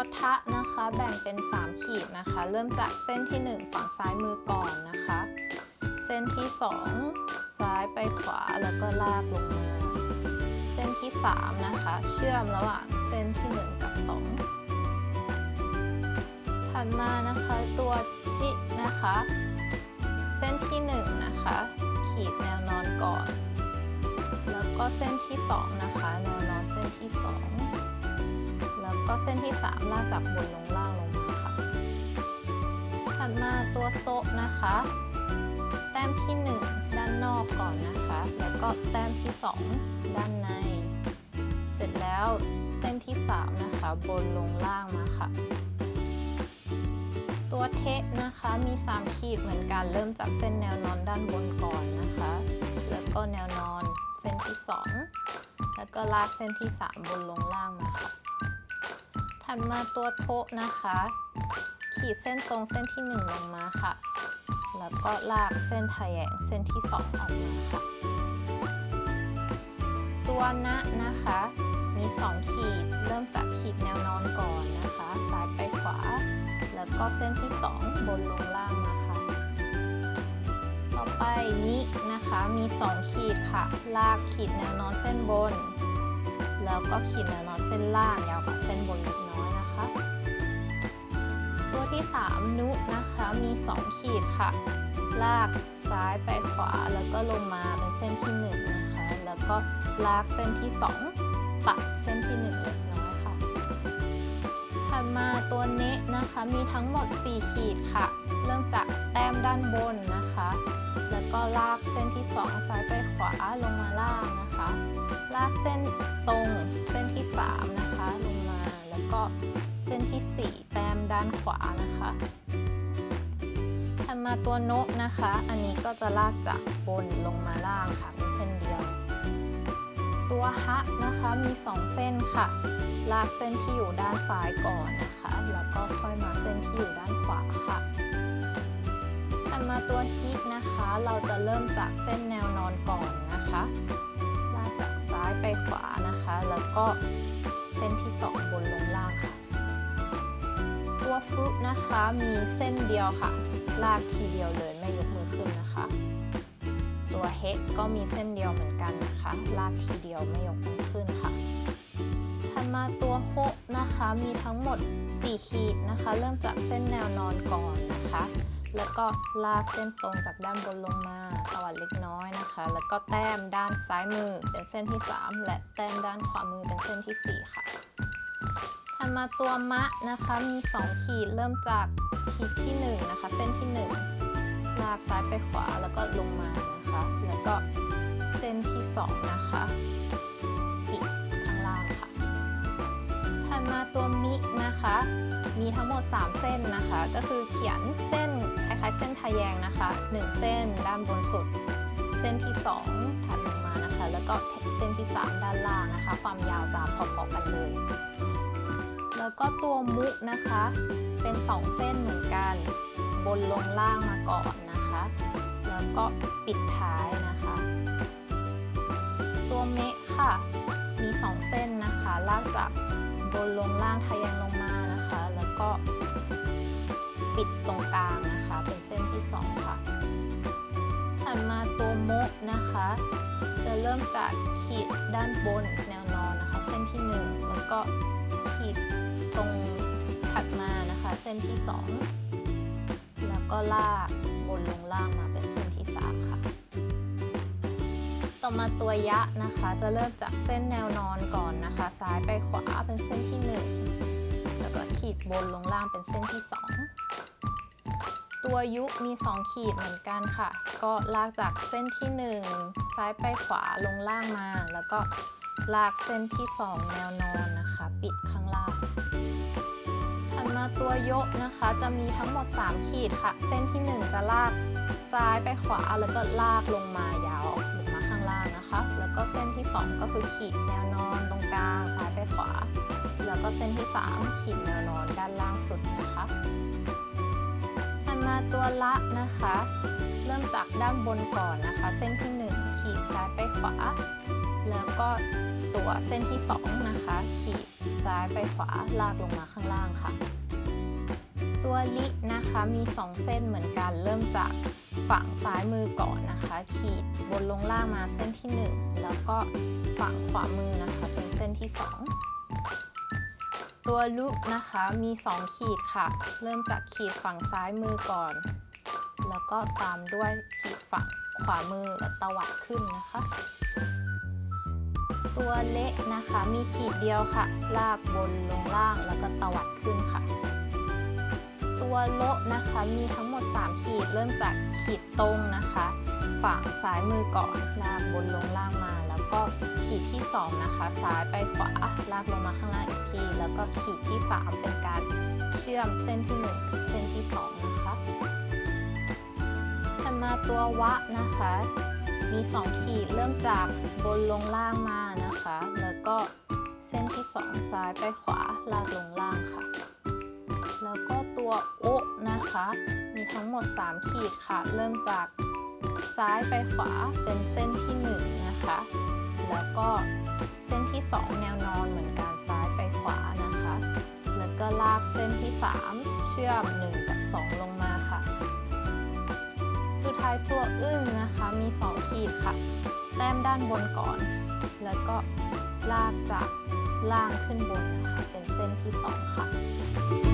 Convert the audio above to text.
ตัวทะนะคะแบ่งเป็น 3 ขีดนะคะ เริ่มจากเส้นที่ 1 ฝั่งซ้ายมือก่อนนะคะ เส้นที่ 2 ซ้ายไปขวาแล้วก็ลากลงมาเส้นที่ 3 นะคะ เชื่อมระหว่างเส้นที่ 1 กับ 2 ถัดมานะคะตัวจินะคะ เส้นที่ 1 นะคะ ขีดแนวนอนก่อน แล้วก็เส้นที่ 2 นะคะ แนวนอนเส้นที่ 2 ก็เส้นที่ 3 ลากจากบนลงล่างลงมาค่ะ ถัดมาตัวโซะนะคะ แต้มที่ 1 ด้านนอกก่อนนะคะ แล้วก็แต้มที่ 2 ด้านใน เสร็จแล้วเส้นที่ 3 นะคะ บนลงล่างมาค่ะ ตัวเทะนะคะมี 3 ขีดเหมือนกันเริ่มจากเส้นแนวนอนด้านบนก่อนนะคะ แล้วก็แนวนอนเส้นที่ 2 แล้วก็ลากเส้นที่ 3 บนลงล่างมาค่ะ ถัดมาตัวโทะนะคะ ขีดเส้นตรงเส้นที่ 1 ลงมาค่ะ แล้วก็ลากเส้นทะแยงเส้นที่ 2 ออกมาค่ะ ตัวนะนะคะ มี 2 ขีด เริ่มจากขีดแนวนอนก่อนนะคะ ซ้ายไปขวา แล้วก็เส้นที่ 2 บนลงล่างมาค่ะต่อไปนินะคะ มี 2 ขีดค่ะ ลากขีดแนวนอนเส้นบน แล้วก็ขีดแนวนอนเส้นล่างยาวกว่าเส้นบนเล็กน้อยนะคะ ตัวที่ 3 นุนะคะมี 2 ขีดค่ะ ลากซ้ายไปขวาแล้วก็ลงมาเป็นเส้นที่ 1 นะคะ แล้วก็ลากเส้นที่ 2 ตัดเส้นที่ 1 เล็กน้อยค่ะถัด มาตัวเนะนะคะ มีทั้งหมด 4 ขีดค่ะ เริ่มจากแต้มด้านบนนะคะ แล้วก็ลากเส้นที่ 2 ซ้ายไปขวาลงมาล่างนะคะ ลากเส้นตรงเส้นที่ 3 นะคะ ลงมาแล้วก็เส้นที่ 4 แต้มด้านขวานะคะถัดมาตัวโนะนะคะ อันนี้ก็จะลากจากบนลงมาล่างค่ะมีเส้นเดียว ตัวฮะนะคะมี 2 เส้นค่ะ ลากเส้นที่อยู่ด้านซ้ายก่อนนะคะ แล้วก็ค่อยมาเส้นที่อยู่ด้านขวาค่ะถัดมาตัวฮินะคะ เราจะเริ่มจากเส้นแนวนอนก่อนนะคะ ลากจากซ้ายไปขวานะคะ แล้วก็เส้นที่ 2 บนลงล่างค่ะ ตัวฟุนะคะมีเส้นเดียวค่ะ ลากทีเดียวเลยไม่ยกมือขึ้นนะคะ ตัวเฮกก็มีเส้นเดียวเหมือนกันนะคะ ลากทีเดียวไม่ยกมือขึ้นค่ะถัดมาตัวโฮนะคะมีทั้งหมด 4 ขีดนะคะ เริ่มจากเส้นแนวนอนก่อนนะคะ แล้วก็ลากเส้นตรงจากด้านบนลงมาตวัดเล็กน้อยนะคะ แล้วก็แต้มด้านซ้ายมือเป็นเส้นที่ 3 และแต้มด้านขวามือเป็นเส้นที่ 4 ค่ะถัดมาตัวมะนะคะมี 2 ขีดเริ่มจากขีดที่ 1 นะคะ เส้นที่ 1 ลากซ้ายไปขวาแล้วก็ลงมานะคะ แล้วก็เส้นที่ 2 นะคะปิดข้างล่างค่ะถัดมาตัวมินะคะ มีทั้งหมด 3 เส้นนะคะ ก็คือเขียนเส้นคล้ายๆ เส้นทะแยงนะคะ 1 เส้นด้านบนสุด เส้นที่ 2 ถัดลงมานะคะ แล้วก็เส้นที่ 3 ด้านล่างนะคะ ความยาวจะพอๆกันเลย แล้วก็ตัวมุนะคะ เป็น 2 เส้นเหมือนกัน บนลงล่างมาก่อน แล้วก็ปิดท้ายนะคะ ตัวเมะค่ะ มี 2 เส้นนะคะลากจากบนลงล่างทะแยงลงมานะคะ แล้วก็ปิดตรงกลางนะคะ เป็นเส้นที่ 2 ค่ะ ถัดมาตัวโมะนะคะ จะเริ่มจากขีดด้านบนแนวนอนนะคะ เส้นที่ 1 แล้วก็ขีดตรงถัดมานะคะ เส้นที่ 2 ก็ลากบนลงล่างมาเป็นเส้นที่3ค่ะ ต่อมาตัวยะนะคะจะเริ่มจากเส้นแนวนอนก่อนนะคะ ซ้ายไปขวาเป็นเส้นที่ 1 แล้วก็ขีดบนลงล่างเป็นเส้นที่ 2 ตัวยุมี 2 ขีดเหมือนกันค่ะ ก็ลากจากเส้นที่ 1 ซ้ายไปขวาลงล่างมา แล้วก็ลากเส้นที่ 2 แนวนอนนะคะ ปิดข้างล่าง ตัวโยกนะคะจะมีทั้งหมด 3 ขีดค่ะ เส้นที่ 1 จะลากซ้ายไปขวาแล้วก็ลากลงมายาวลงมาข้างล่างนะคะ แล้วก็เส้นที่ 2 ก็คือขีดแนวนอนตรงกลางซ้ายไปขวา แล้วก็เส้นที่ 3 ขีดแนวนอนด้านล่างสุดนะคะถัดมาตัวละนะคะ เริ่มจากด้านบนก่อนนะคะ เส้นที่ 1 ขีดซ้ายไปขวา แล้วก็ตัวเส้นที่สองนะคะ ขีดซ้ายไปขวาลากลงมาข้างล่างค่ะ ตัวลินะคะมี 2 เส้นเหมือนกันเริ่มจากฝั่งซ้ายมือก่อนนะคะ ขีดบนลงล่างมาเส้นที่ 1 แล้วก็ฝั่งขวามือนะคะเป็นเส้นที่ 2 ตัวลุนะคะมี 2 ขีดค่ะ เริ่มจากขีดฝั่งซ้ายมือก่อน แล้วก็ตามด้วยขีดฝั่งขวามือและตวัดขึ้นนะคะ ตัวเละนะคะมีขีดเดียวค่ะ ลากบนลงล่างแล้วก็ตวัดขึ้นค่ะ ตัวโละนะคะ มีทั้งหมด 3 ขีด เริ่มจากขีดตรงนะคะ ฝั่งซ้ายมือก่อนลากบนลงล่างมา แล้วก็ขีดที่ 2 นะคะ ซ้ายไปขวาลากลงมาข้างล่างอีกที แล้วก็ขีดที่ 3 เป็นการเชื่อมเส้นที่ 1 กับเส้นที่ 2 นะคะถัดมาตัววะนะคะ มี 2 ขีดเริ่มจากบนลงล่างมานะคะ แล้วก็เส้นที่ 2 ซ้ายไปขวาลากลงล่างค่ะ ตัวโอะนะคะ มีทั้งหมด 3 ขีดค่ะ เริ่มจากซ้ายไปขวาเป็นเส้นที่ 1 นะคะ แล้วก็เส้นที่ 2 แนวนอนเหมือนกันซ้ายไปขวานะคะ แล้วก็ลากเส้นที่ 3 เชื่อม 1 กับ 2 ลงมาค่ะ สุดท้ายตัวอึ้งนะคะมี 2 ขีดค่ะ แต้มด้านบนก่อน แล้วก็ลากจากล่างขึ้นบนนะคะ เป็นเส้นที่ 2 ค่ะ